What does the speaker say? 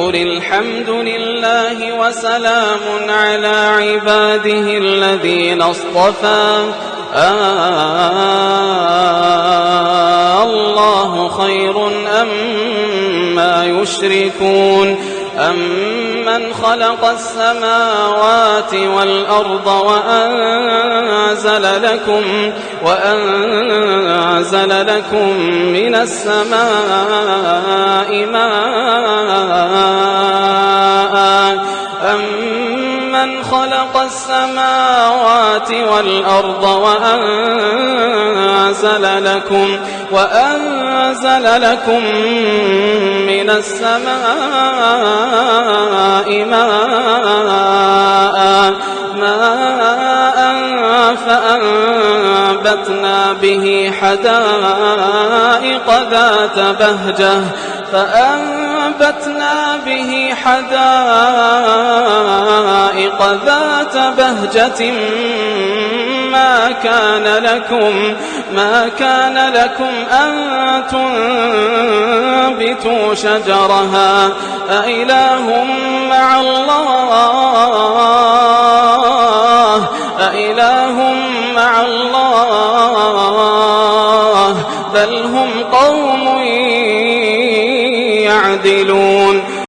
قل الحمد لله وسلام على عباده الذين اصطفى. آه الله خير أم ما يشركون. أمن خلق السماوات والأرض وأنزل لكم وأنزل لكم من السماء ماء خلق السماوات والأرض وأنزل لكم وأنزل لكم من السماء ماء ماء فأنبتنا به حدائق ذات بهجة فأنبتنا به حدائق ذات بهجة ما كان لكم ما كان لكم أن تنبتوا شجرها. أإله مع الله أإله مع الله بل هم قوم يعدلون.